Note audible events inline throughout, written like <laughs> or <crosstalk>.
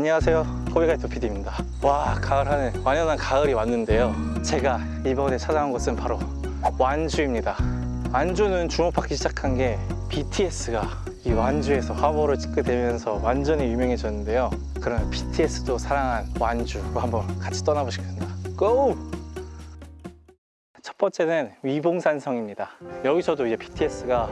안녕하세요. 코비가이토 PD입니다. 와 가을 하늘. 완연한 가을이 왔는데요. 제가 이번에 찾아온 곳은 바로 완주입니다. 완주는 주목받기 시작한 게 BTS가 이 완주에서 화보를 찍게 되면서 완전히 유명해졌는데요. 그러면 BTS도 사랑한 완주로 한번 같이 떠나보시겠습니다. 고! 첫 번째는 위봉산성입니다. 여기서도 이제 BTS가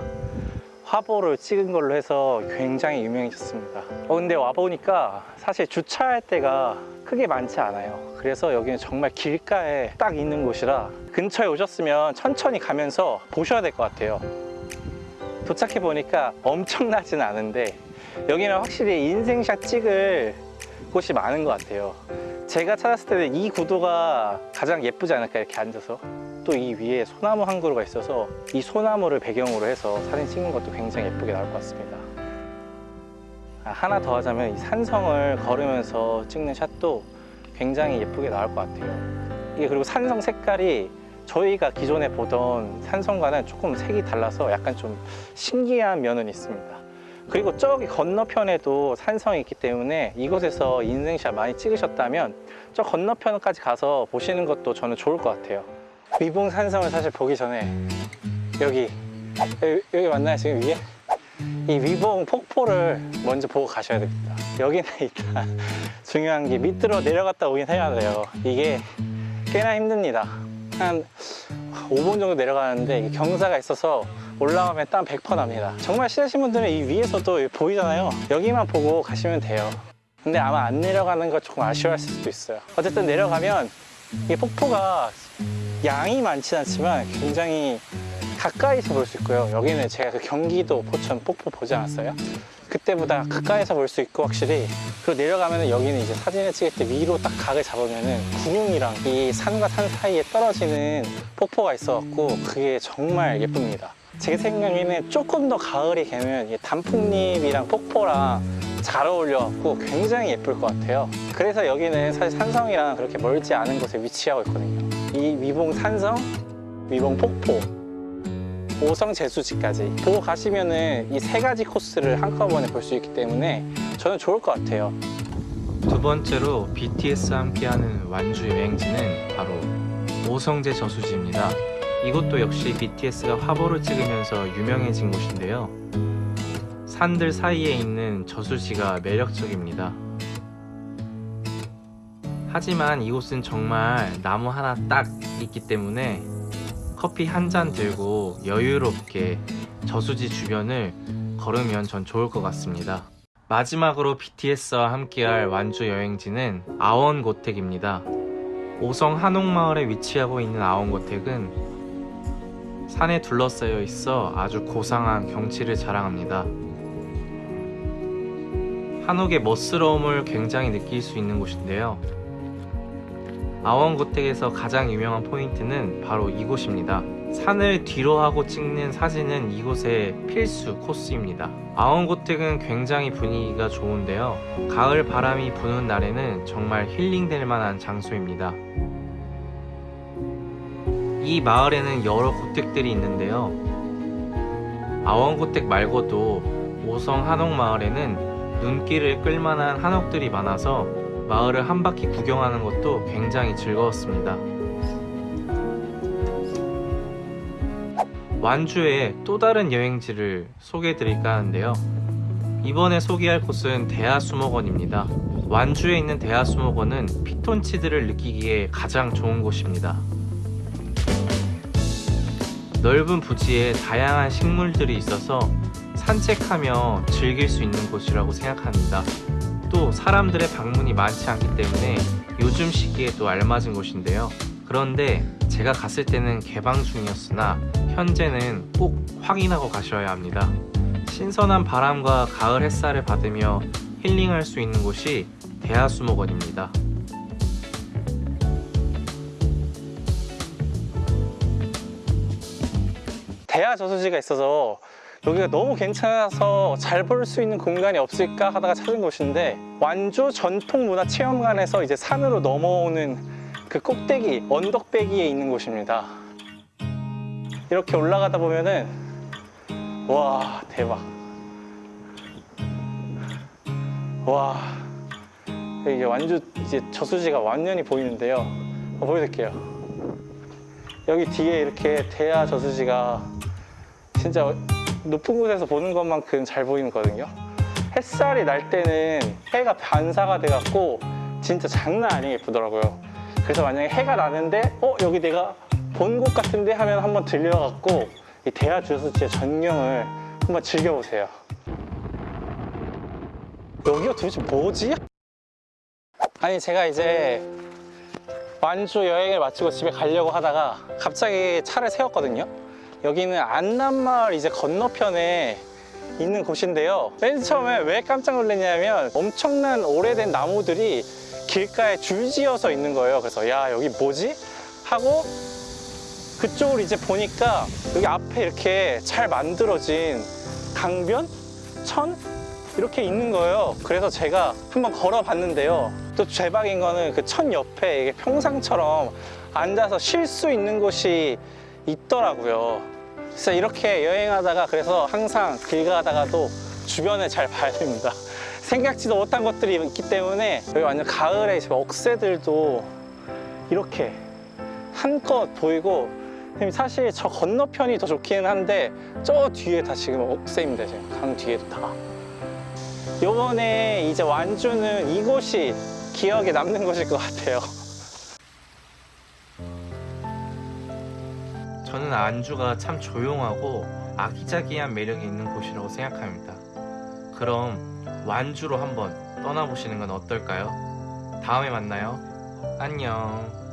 화보를 찍은 걸로 해서 굉장히 유명해졌습니다. 어, 근데 와보니까 사실 주차할 데가 크게 많지 않아요. 그래서 여기는 정말 길가에 딱 있는 곳이라 근처에 오셨으면 천천히 가면서 보셔야 될 것 같아요. 도착해 보니까 엄청나진 않은데 여기는 확실히 인생샷 찍을 곳이 많은 것 같아요. 제가 찾았을 때는 이 구도가 가장 예쁘지 않을까 이렇게 앉아서 또 이 위에 소나무 한 그루가 있어서 이 소나무를 배경으로 해서 사진 찍는 것도 굉장히 예쁘게 나올 것 같습니다. 아, 하나 더 하자면 이 산성을 걸으면서 찍는 샷도 굉장히 예쁘게 나올 것 같아요. 이게 그리고 산성 색깔이 저희가 기존에 보던 산성과는 조금 색이 달라서 약간 좀 신기한 면은 있습니다. 그리고 저기 건너편에도 산성이 있기 때문에 이곳에서 인생샷 많이 찍으셨다면 저 건너편까지 가서 보시는 것도 저는 좋을 것 같아요 위봉 산성을 사실 보기 전에 여기 여기, 맞나요? 지금 위에? 이 위봉 폭포를 먼저 보고 가셔야 됩니다. 여기는 <laughs> 일단 중요한 게 밑으로 내려갔다 오긴 해야 돼요. 이게 꽤나 힘듭니다. 한 5분 정도 내려가는데 이게 경사가 있어서 올라가면 땀 100% 납니다. 정말 싫으신 분들은 이 위에서도 보이잖아요. 여기만 보고 가시면 돼요. 근데 아마 안 내려가는 거 조금 아쉬워하실 수도 있어요. 어쨌든 내려가면 이 폭포가 양이 많진 않지만 굉장히 가까이서 볼 수 있고요. 여기는 제가 그 경기도 포천 폭포 보지 않았어요? 그때보다 가까이서 볼 수 있고 확실히 그리고 내려가면 여기는 이제 사진을 찍을 때 위로 딱 각을 잡으면 은 구름이랑 이 산과 산 사이에 떨어지는 폭포가 있어갖고 그게 정말 예쁩니다. 제 생각에는 조금 더 가을이 되면 이 단풍잎이랑 폭포랑 잘 어울려갖고 굉장히 예쁠 것 같아요. 그래서 여기는 사실 산성이랑 그렇게 멀지 않은 곳에 위치하고 있거든요 이 위봉 산성, 위봉 폭포 오성 제수지까지 보고 가시면은 이 세 가지 코스를 한꺼번에 볼 수 있기 때문에 저는 좋을 것 같아요 두 번째로 BTS와 함께하는 완주 여행지는 바로 오성제 저수지입니다. 이곳도 역시 BTS가 화보를 찍으면서 유명해진 곳인데요. 산들 사이에 있는 저수지가 매력적입니다. 하지만 이곳은 정말 나무 하나 딱 있기 때문에 커피 한 잔 들고 여유롭게 저수지 주변을 걸으면 전 좋을 것 같습니다. 마지막으로 BTS와 함께할 완주 여행지는 아원고택입니다. 오성 한옥마을에 위치하고 있는 아원고택은 산에 둘러싸여 있어 아주 고상한 경치를 자랑합니다. 한옥의 멋스러움을 굉장히 느낄 수 있는 곳인데요. 아원고택에서 가장 유명한 포인트는 바로 이곳입니다. 산을 뒤로 하고 찍는 사진은 이곳의 필수 코스입니다. 아원고택은 굉장히 분위기가 좋은데요. 가을 바람이 부는 날에는 정말 힐링될 만한 장소입니다. 이 마을에는 여러 고택들이 있는데요. 아원고택 말고도 오성 한옥마을에는 눈길을 끌만한 한옥들이 많아서 마을을 한 바퀴 구경하는 것도 굉장히 즐거웠습니다. 완주의 또 다른 여행지를 소개해 드릴까 하는데요. 이번에 소개할 곳은 대하수목원입니다. 완주에 있는 대하수목원은 피톤치드를 느끼기에 가장 좋은 곳입니다. 넓은 부지에 다양한 식물들이 있어서 산책하며 즐길 수 있는 곳이라고 생각합니다. 또 사람들의 방문이 많지 않기 때문에 요즘 시기에도 알맞은 곳인데요. 그런데 제가 갔을 때는 개방 중이었으나 현재는 꼭 확인하고 가셔야 합니다. 신선한 바람과 가을 햇살을 받으며 힐링할 수 있는 곳이 대하수목원입니다. 대하 저수지가 있어서 여기가 너무 괜찮아서 잘 볼 수 있는 공간이 없을까 하다가 찾은 곳인데 완주 전통 문화 체험관에서 이제 산으로 넘어오는 그 꼭대기 언덕배기에 있는 곳입니다 이렇게 올라가다 보면은 와 대박 와 여기 완주 이제 저수지가 완연히 보이는데요. 어, 보여드릴게요. 여기 뒤에 이렇게 대야 저수지가 진짜 높은 곳에서 보는 것만큼 잘 보이거든요. 햇살이 날 때는 해가 반사가 돼갖고 진짜 장난 아니게 예쁘더라고요. 그래서 만약에 해가 나는데 어 여기 내가 본 곳 같은데 하면 한번 들려갖고 이 대야 저수지의 전경을 한번 즐겨보세요. 여기가 도대체 뭐지? 아니 제가 이제 완주 여행을 마치고 집에 가려고 하다가 갑자기 차를 세웠거든요. 여기는 안남마을 이제 건너편에 있는 곳인데요. 맨 처음에 왜 깜짝 놀랐냐면 엄청난 오래된 나무들이 길가에 줄지어서 있는 거예요. 그래서 야 여기 뭐지? 하고 그쪽으로 이제 보니까 여기 앞에 이렇게 잘 만들어진 강변? 천? 이렇게 있는 거예요. 그래서 제가 한번 걸어 봤는데요. 또 대박인 거는 그 천 옆에 평상처럼 앉아서 쉴 수 있는 곳이 있더라고요. 그래서 이렇게 여행하다가 그래서 항상 길 가다가도 주변을 잘 봐야 됩니다. <laughs> 생각지도 못한 것들이 있기 때문에 여기 완전 가을에 억새들도 이렇게 한껏 보이고 사실 저 건너편이 더 좋기는 한데 저 뒤에 다 지금 억새입니다. 지금 강 뒤에도 다. 요번에 이제 완주는 이곳이 기억에 남는 곳일 것 같아요. 저는 안주가 참 조용하고 아기자기한 매력이 있는 곳이라고 생각합니다. 그럼 완주로 한번 떠나보시는 건 어떨까요? 다음에 만나요. 안녕.